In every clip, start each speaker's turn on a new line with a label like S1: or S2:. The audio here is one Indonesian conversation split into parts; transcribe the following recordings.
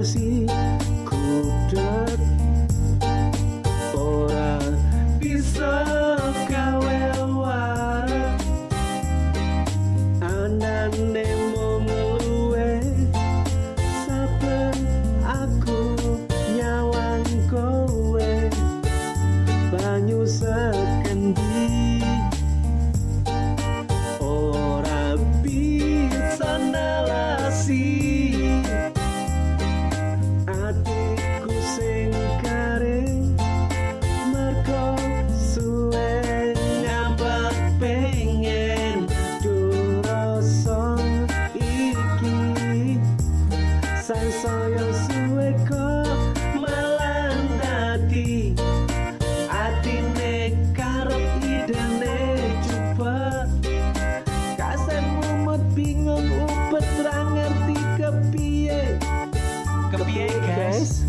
S1: emosi ku dekat guys.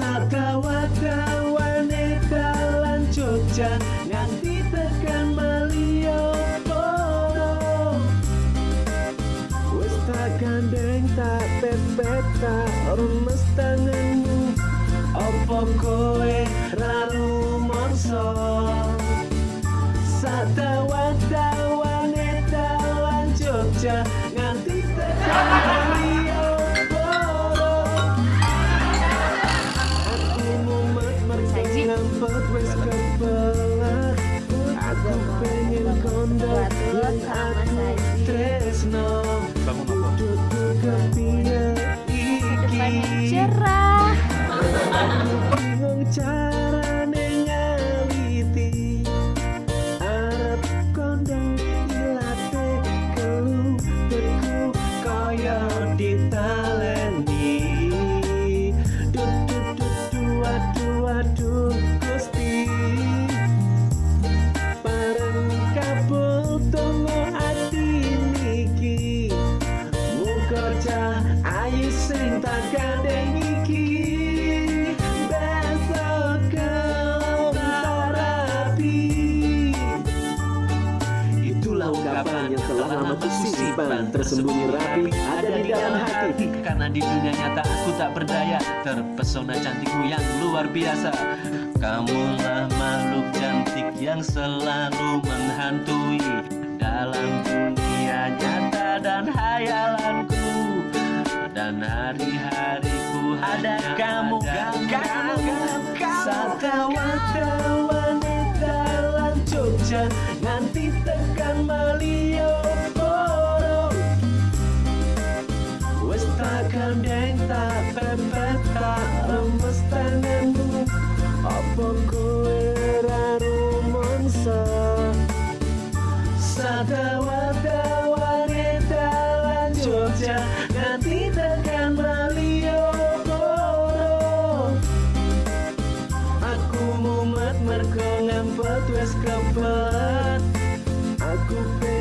S1: Sakawata wanita lan Nganti tekan Malioboro Wis tak gandeng tak pepet tak remes tanganmu. Opo kowe rara? Aku pengen kondo
S2: Batul
S1: yang kusimpan Tersembunyi rapi ada di dalam hati.
S3: Karena di dunia nyata aku tak berdaya Terpesona cantikmu yang luar biasa. Kamulah makhluk cantik yang selalu menghantui Dalam dunia nyata dan hayalanku Dan hari-hariku ada
S1: Wes tak gandeng tak pepet tak lemes tanganmu. Apa kowe raru monso Satawa-tawane dalan Jogja Nanti tekan Malioboro Aku mumet mergo ngempet wis kebet Aku pengen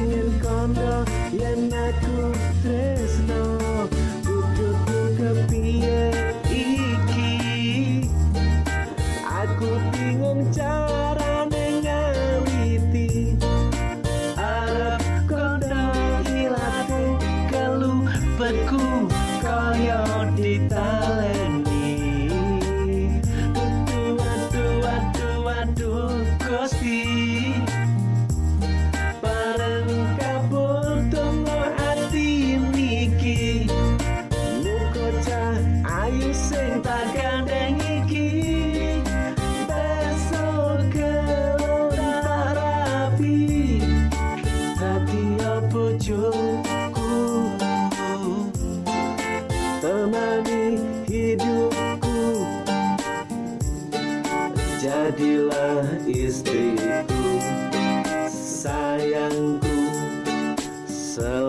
S1: jadilah istriku sayangku selalu